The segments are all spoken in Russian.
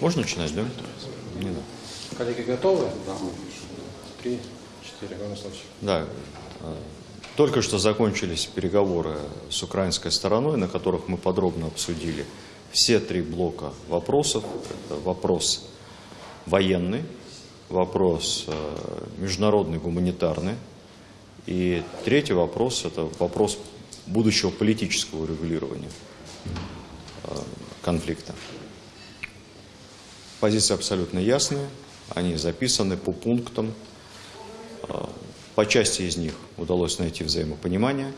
Можно начинать, да? Не надо. Коллеги готовы? Да. Три, четыре. Да. э, Только что закончились переговоры с украинской стороной, на которых мы подробно обсудили все три блока вопросов. Это вопрос военный, вопрос э, международный, гуманитарный. И третий вопрос – это вопрос будущего политического регулирования э, конфликта. Позиции абсолютно ясные, они записаны по пунктам. Э, По части из них удалось найти взаимопонимание.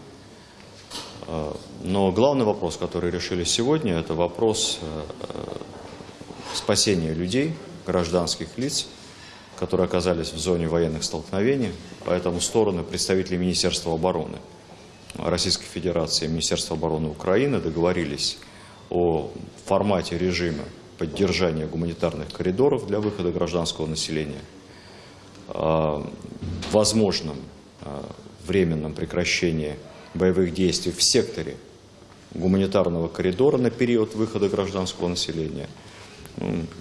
Э, Но главный вопрос, который решили сегодня, это вопрос э, э, спасения людей, гражданских лиц, которые оказались в зоне военных столкновений. Поэтому стороны представители Министерства обороны Российской Федерации и Министерства обороны Украины договорились о формате режима поддержания гуманитарных коридоров для выхода гражданского населения, о возможном э, временном прекращении боевых действий в секторе гуманитарного коридора на период выхода гражданского населения.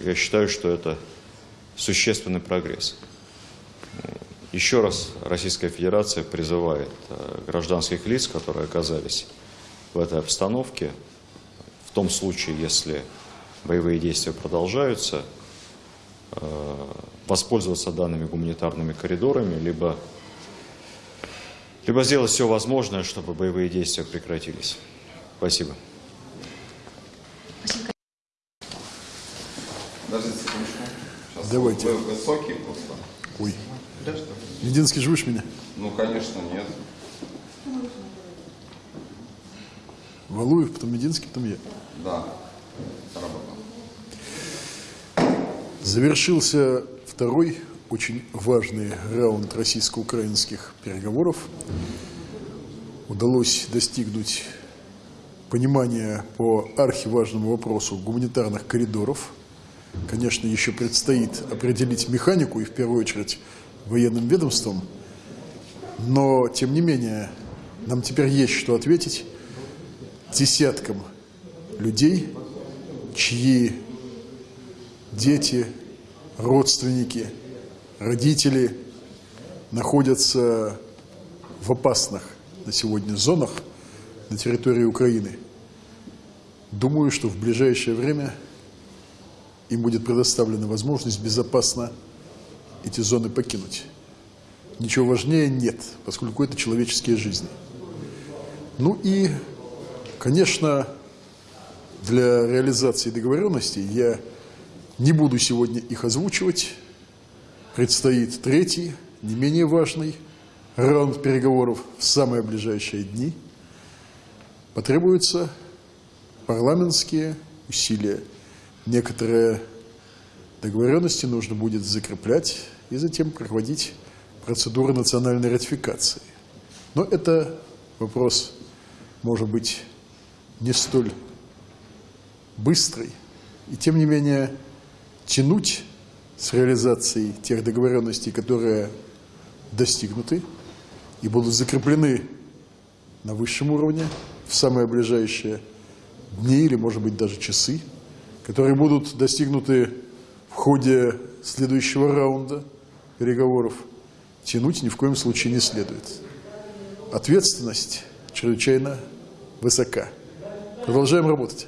Я считаю, что это существенный прогресс. Еще раз Российская Федерация призывает э, гражданских лиц, которые оказались в этой обстановке, в том случае, если боевые действия продолжаются, э, воспользоваться данными гуманитарными коридорами, либо, либо сделать все возможное, чтобы боевые действия прекратились. Спасибо. Подождите секундочку. Сейчас Давайте. Вы высокий просто. Ой. Мединский, живешь меня? Ну, конечно, нет. Валуев, потом Мединский, потом я. Да. Работа. Завершился второй очень важный раунд российско-украинских переговоров. Удалось достигнуть понимания по архиважному вопросу гуманитарных коридоров. Конечно, еще предстоит определить механику и, в первую очередь, военным ведомством. Но, тем не менее, нам теперь есть что ответить десяткам людей, чьи дети, родственники, родители находятся в опасных на сегодня зонах на территории Украины. Думаю, что в ближайшее время им будет предоставлена возможность безопасно эти зоны покинуть. Ничего важнее нет, поскольку это человеческие жизни. Ну и, конечно, для реализации договоренностей я не буду сегодня их озвучивать. Предстоит третий, не менее важный раунд переговоров в самые ближайшие дни. Потребуются парламентские усилия. Некоторые договоренности нужно будет закреплять и затем проводить процедуры национальной ратификации. Но это вопрос, может быть, не столь быстрый. И тем не менее тянуть с реализацией тех договоренностей, которые достигнуты и будут закреплены на высшем уровне в самые ближайшие дни или, может быть, даже часы, которые будут достигнуты в ходе следующего раунда переговоров, тянуть ни в коем случае не следует. Ответственность чрезвычайно высока. Продолжаем работать.